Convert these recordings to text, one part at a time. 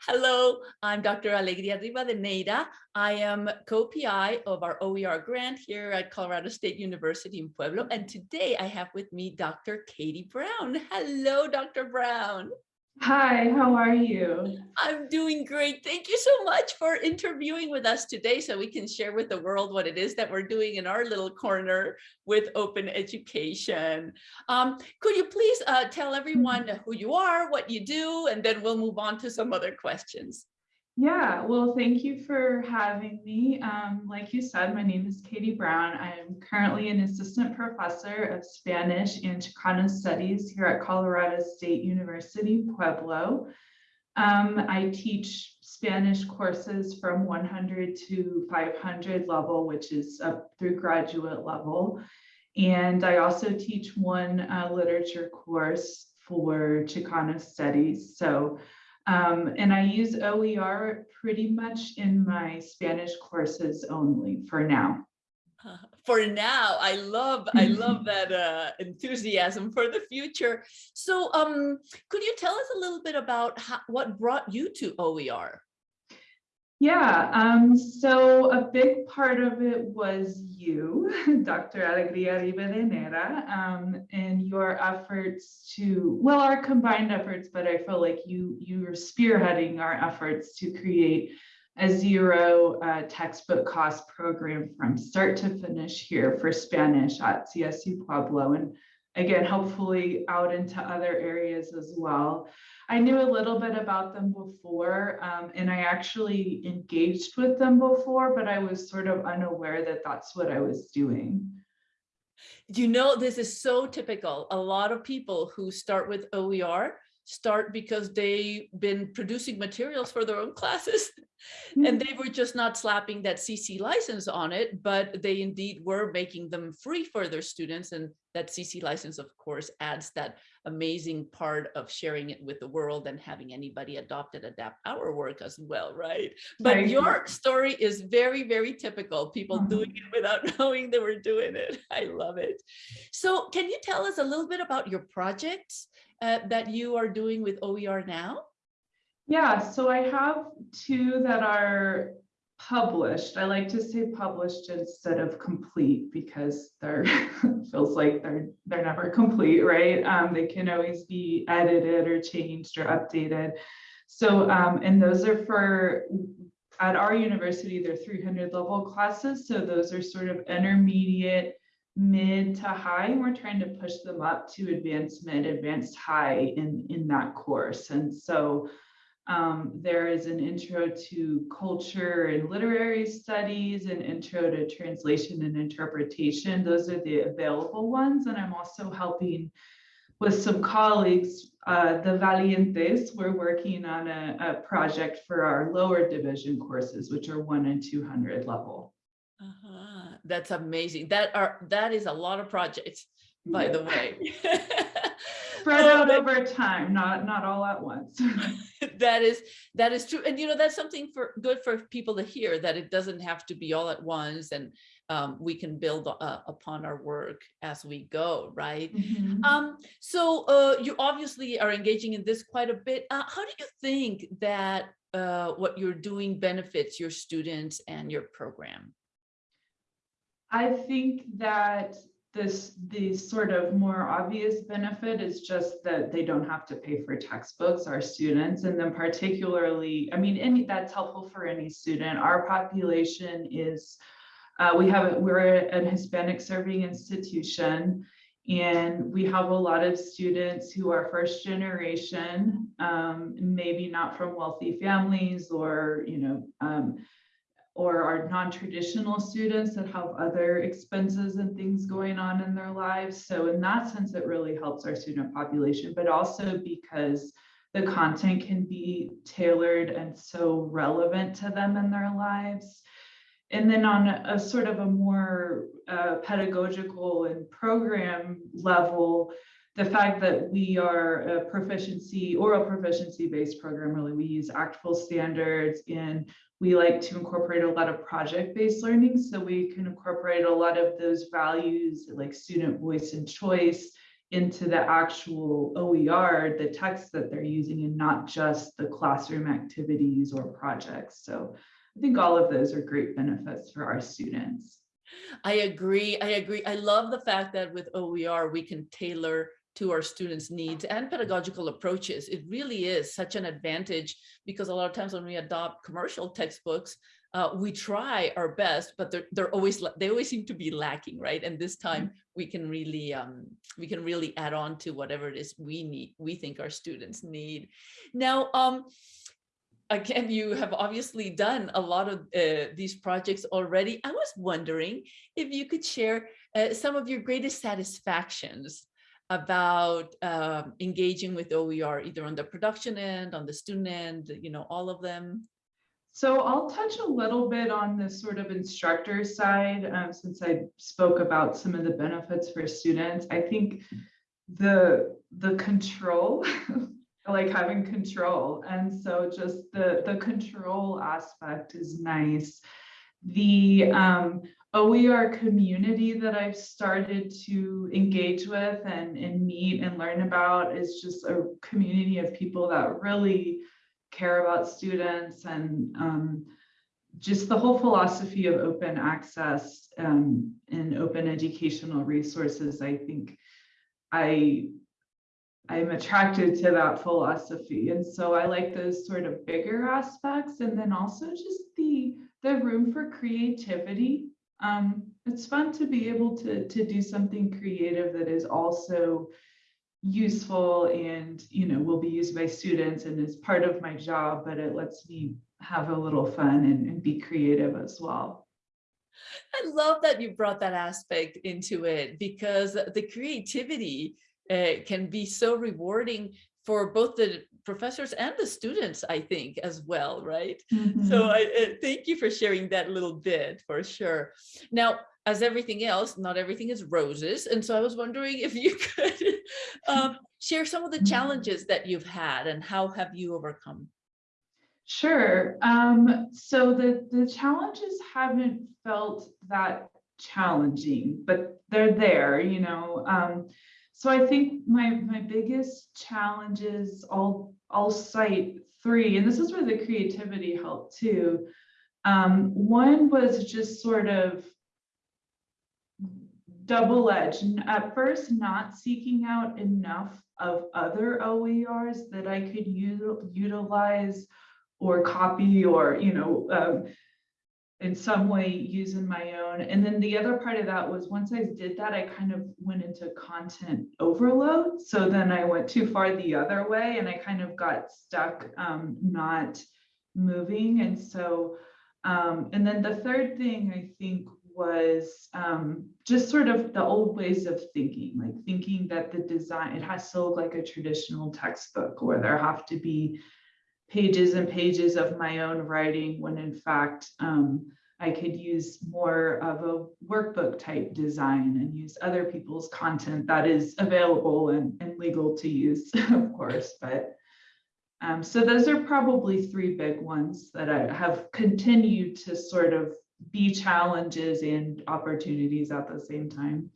Hello, I'm Dr. Alegria Ribadeneira. I am co-PI of our OER grant here at Colorado State University in Pueblo. And today I have with me Dr. Katie Brown. Hello, Dr. Brown. Hi, how are you? I'm doing great. Thank you so much for interviewing with us today so we can share with the world what it is that we're doing in our little corner with open education. Um, could you please uh, tell everyone who you are, what you do, and then we'll move on to some other questions. Yeah, well, thank you for having me. Um, like you said, my name is Katie Brown. I am currently an assistant professor of Spanish and Chicano studies here at Colorado State University, Pueblo. Um, I teach Spanish courses from 100 to 500 level, which is up through graduate level. And I also teach one uh, literature course for Chicano studies. So um, and I use OER pretty much in my Spanish courses only for now. For now, I love I love that uh, enthusiasm for the future. So, um, could you tell us a little bit about how, what brought you to OER? Yeah, um, so a big part of it was you, Dr. Alegria Ribadeneira, um, and your efforts to, well, our combined efforts, but I feel like you you are spearheading our efforts to create a zero uh, textbook cost program from start to finish here for Spanish at CSU Pueblo. And again, hopefully out into other areas as well. I knew a little bit about them before, um, and I actually engaged with them before, but I was sort of unaware that that's what I was doing. You know, this is so typical. A lot of people who start with OER start because they've been producing materials for their own classes and mm-hmm. they were just not slapping that CC license on it, but they indeed were making them free for their students. And that CC license, of course, adds that amazing part of sharing it with the world and having anybody adopt it, adapt our work as well, right? But right. your story is very, very typical. People mm -hmm. doing it without knowing they were doing it. I love it. So can you tell us a little bit about your projects uh, that you are doing with OER now? Yeah, so I have two that are published. I like to say published instead of complete because they're feels like they're they're never complete, right? Um, they can always be edited or changed or updated. So, um, and those are for at our university, they're 300 level classes. So those are sort of intermediate mid to high we're trying to push them up to advanced mid advanced high in in that course and so um, there is an intro to culture and literary studies and intro to translation and interpretation those are the available ones and i'm also helping with some colleagues uh, the valientes we're working on a, a project for our lower division courses which are one and 200 level uh -huh. That's amazing. That are that is a lot of projects, by yeah. the way. Spread out over time, not not all at once. that is that is true, and you know that's something for good for people to hear that it doesn't have to be all at once, and um, we can build uh, upon our work as we go, right? Mm -hmm. Um, so uh, you obviously are engaging in this quite a bit. Uh, how do you think that uh, what you're doing benefits your students and your program? I think that this the sort of more obvious benefit is just that they don't have to pay for textbooks. Our students and then particularly i mean any that's helpful for any student. Our population is uh, we have we're an hispanic serving institution and we have a lot of students who are first generation um, maybe not from wealthy families or you know um, or our non-traditional students that have other expenses and things going on in their lives. So in that sense, it really helps our student population, but also because the content can be tailored and so relevant to them in their lives. And then on a, sort of a more uh, pedagogical and program level, the fact that we are a proficiency oral proficiency based program really we use ACTFL standards and we like to incorporate a lot of project-based learning so we can incorporate a lot of those values like student voice and choice into the actual OER, the text that they're using and not just the classroom activities or projects. So I think all of those are great benefits for our students. I agree. I agree. I love the fact that with OER, we can tailor to our students' needs and pedagogical approaches. It really is such an advantage because a lot of times when we adopt commercial textbooks, uh, we try our best, but they're, they're always, they always seem to be lacking, right? And this time we can really, um, we can really add on to whatever it is we need, we think our students need. Now, um, again, you have obviously done a lot of uh, these projects already. I was wondering if you could share uh, some of your greatest satisfactions about um, engaging with OER, either on the production end, on the student end, you know, all of them. So I'll touch a little bit on the sort of instructor side, um, since I spoke about some of the benefits for students. I think the the control, like having control, and so just the the control aspect is nice. The um, OER community that I've started to engage with and, and meet and learn about is just a community of people that really care about students and um, just the whole philosophy of open access um, and open educational resources. I think I I'm attracted to that philosophy. And so I like those sort of bigger aspects and then also just the the room for creativity um, it's fun to be able to, to do something creative that is also useful and, you know, will be used by students and is part of my job, but it lets me have a little fun and, and be creative as well. I love that you brought that aspect into it because the creativity uh, can be so rewarding for both the professors and the students, I think, as well, right? Mm -hmm. So I uh, thank you for sharing that little bit for sure. Now, as everything else, not everything is roses. And so I was wondering if you could um, share some of the challenges that you've had and how have you overcome? Sure. Um, so the, the challenges haven't felt that challenging, but they're there, you know. Um, so I think my my biggest challenges, I'll I'll cite three, and this is where the creativity helped too. Um, one was just sort of double-edged. At first, not seeking out enough of other OERs that I could utilize or copy or you know um, in some way using my own. And then the other part of that was once I did that, I kind of went into content overload. So then I went too far the other way and I kind of got stuck um, not moving. And so, um, and then the third thing I think was um, just sort of the old ways of thinking, like thinking that the design, it has to look like a traditional textbook where there have to be pages and pages of my own writing when in fact um, I could use more of a workbook type design and use other people's content that is available and, and legal to use, of course. But um, so those are probably three big ones that I have continued to sort of be challenges and opportunities at the same time.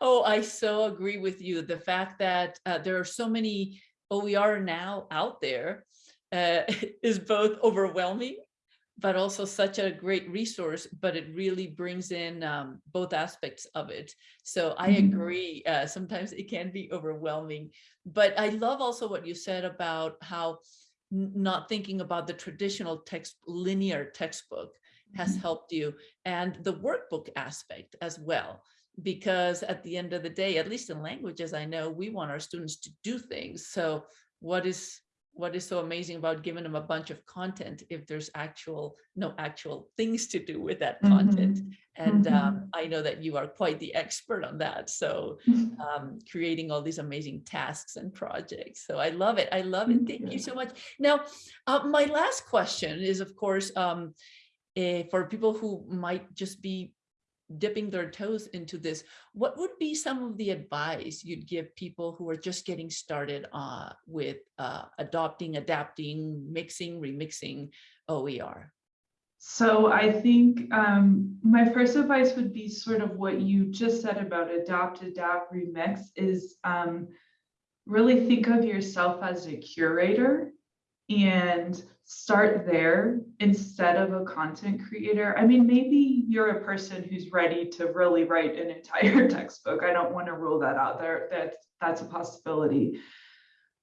Oh, I so agree with you. The fact that uh, there are so many OER now out there uh, is both overwhelming, but also such a great resource, but it really brings in um, both aspects of it. So I mm-hmm. agree, uh, sometimes it can be overwhelming, but I love also what you said about how not thinking about the traditional text, linear textbook has mm -hmm. helped you and the workbook aspect as well because at the end of the day, at least in languages, I know we want our students to do things. So what is what is so amazing about giving them a bunch of content if there's actual no actual things to do with that content. Mm -hmm. and mm -hmm. um, i know that you are quite the expert on that. So mm-hmm. um, creating all these amazing tasks and projects. So i love it. I love it. Thank you so much. Now uh, my last question is of course um, uh, for people who might just be dipping their toes into this, what would be some of the advice you'd give people who are just getting started uh, with uh, adopting, adapting, mixing, remixing OER? So I think um, my first advice would be sort of what you just said about adopt, adapt, remix is um, really think of yourself as a curator and start there instead of a content creator. I mean, maybe you're a person who's ready to really write an entire textbook. I don't want to rule that out there. That that's a possibility.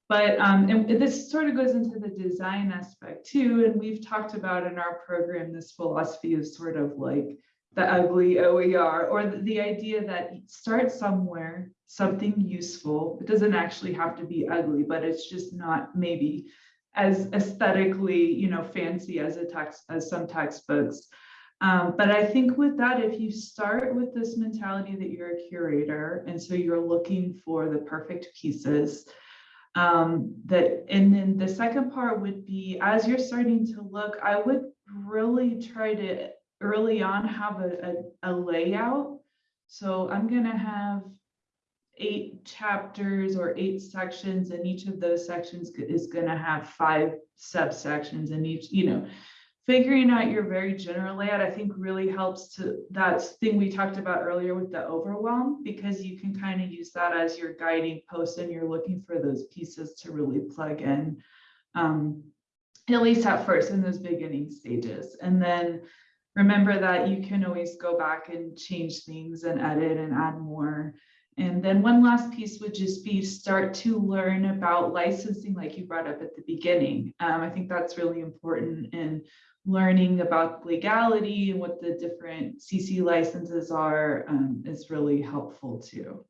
But um, and this sort of goes into the design aspect too. And we've talked about in our program this philosophy of sort of like the ugly OER or the, the idea that start somewhere, something useful. It doesn't actually have to be ugly, but it's just not maybe as aesthetically, you know, fancy as a text as some textbooks. Um, but I think with that, if you start with this mentality that you're a curator, and so you're looking for the perfect pieces, um, that, and then the second part would be, as you're starting to look, I would really try to early on have a, a, a layout. So I'm gonna have eight chapters or eight sections and each of those sections is going to have five subsections and each you know figuring out your very general layout i think really helps to that thing we talked about earlier with the overwhelm because you can kind of use that as your guiding post and you're looking for those pieces to really plug in um, at least at first in those beginning stages. And then remember that you can always go back and change things and edit and add more and then one last piece would just be start to learn about licensing like you brought up at the beginning. Um, I think that's really important in learning about legality and what the different CC licenses are um, is really helpful too.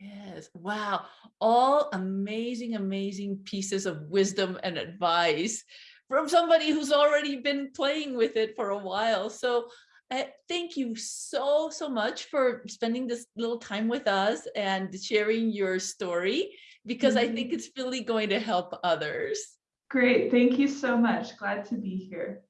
Yes, wow. All amazing, amazing pieces of wisdom and advice from somebody who's already been playing with it for a while. So uh, thank you so, so much for spending this little time with us and sharing your story, because mm -hmm. I think Mm-hmm. it's really going to help others. Great. Thank you so much. Glad to be here.